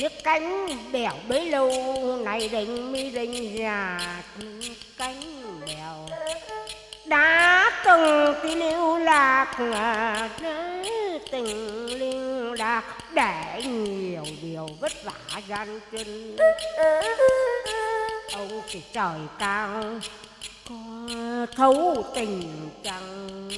chiếc cánh bèo bấy lâu này đình mi đình già cánh bèo. Đã từng tí lưu lạc à, tình lưu lạc để nhiều điều vất vả gian chân ông thì trời cao, có thấu tình chẳng.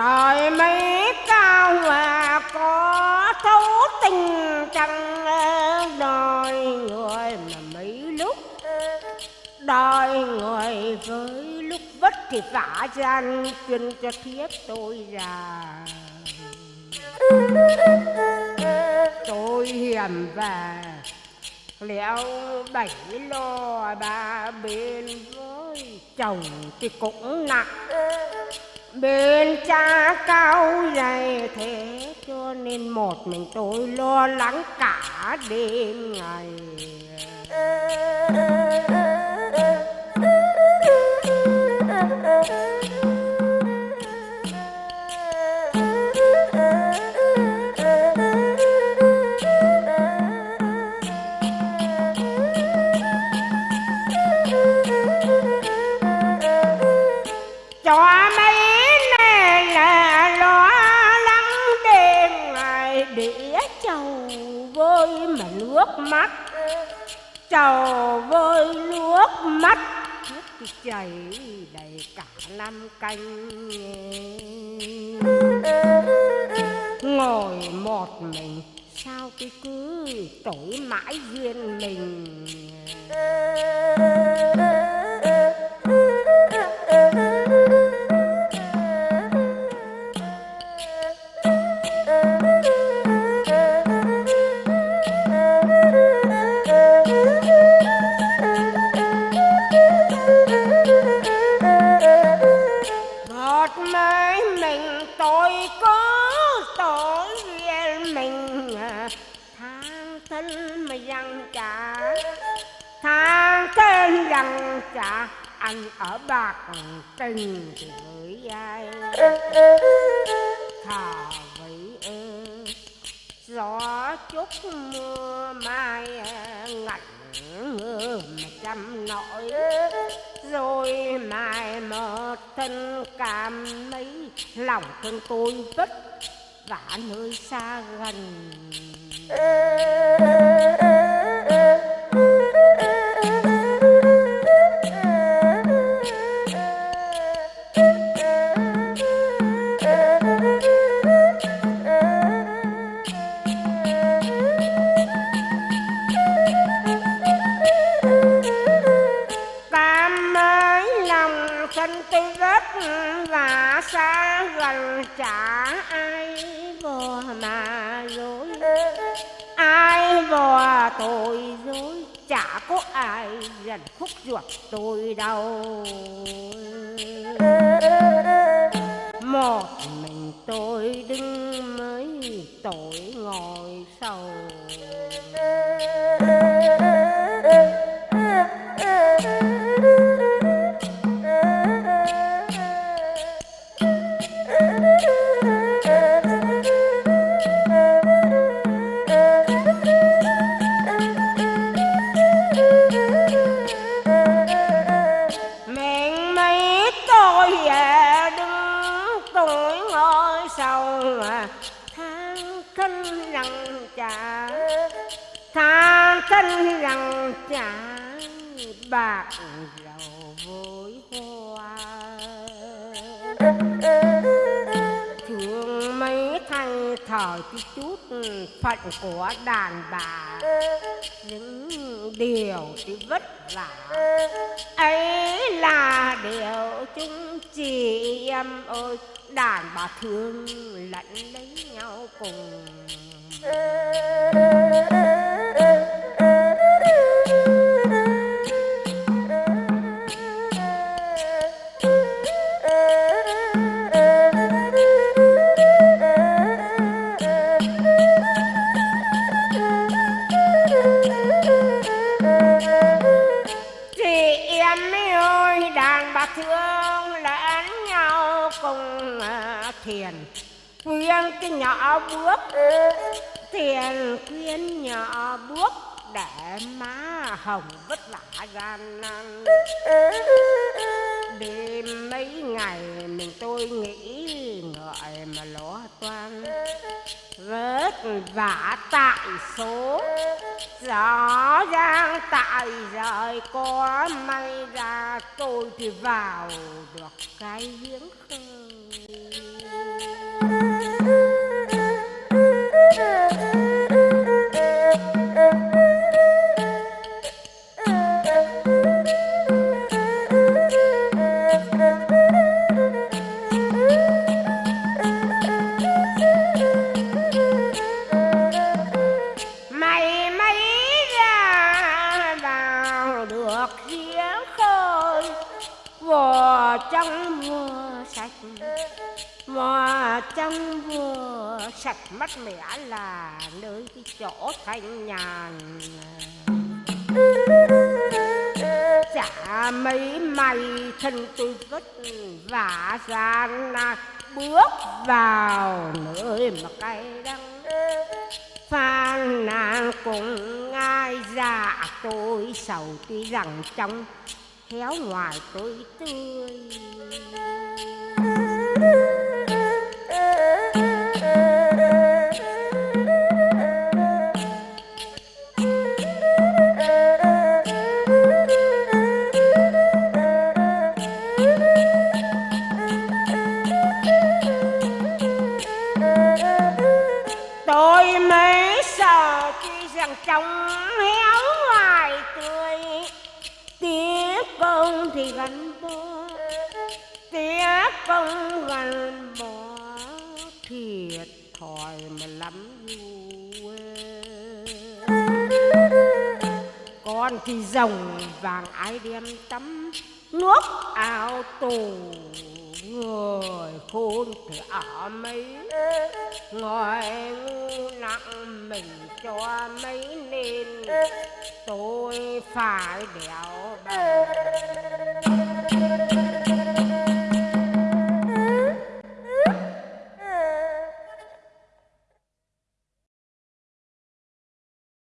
Trời mấy cao mà có thấu tình chẳng ờ, đòi người mà mấy lúc ờ, đòi người với lúc vất thì vả gian chuyên cho thiếp tôi già tôi hiểm và léo bảy lo ba bên với chồng thì cũng nặng bên cha cao dày thế cho nên một mình tôi lo lắng cả đêm ngày vơi mà nước mắt. Trầu vơi nước mắt. Nước chảy đầy cả năm canh ngồi một mình, sao cái cứ tối mãi duyên mình? Cha, anh ở bạc tình thì với ai thà vĩ ơ gió chút mưa mai ngặt ngẩn mà trăm nỗi rồi mai một thân cảm mấy lòng thương tôi vất vả nơi xa gần. Mà dối. Ai vò tôi dối, chả có ai gần khúc ruột tôi đâu. Một mình tôi đứng mới tội ngồi sầu. Sinh thân rằng chả. Tha thân rằng chả bạc giàu vui hoa mấy thở thời chút ừ, phận của đàn bà. Những điều thì vất vả ấy là điều chúng chị em ơi. Đàn bà thương lẫn lấy nhau cùng cùng. À, thiền khuyên cái nhỏ bước thiền khuyên nhỏ bước để má hồng vất vả gian nan đêm mấy ngày mình tôi nghĩ ngợi mà lo toan vất vả tại số rõ ràng tại rời có may ra, tôi thì vào được cái giếng khơi. Trong vừa sạch mà trong vừa sạch mắt mẻ là nơi cái chỗ thanh nhàn. Chả mấy mày thân tôi vất vả gian nan, bước vào nơi mà cay đắng. Phan nàng cùng ai dạ tôi sầu tuy rằng trong héo ngoài tôi tươi. Tôi mới sợ tuy rằng trong héo ngoài tươi tiếc công thì gắn bó tiếc công gắn bó thiệt thòi mà lắm dù con thì rồng vàng ai đem tắm nước ao tù người khôn thì ở mấy. Ngồi ngu nặng mình cho mấy nên tôi phải đèo bằng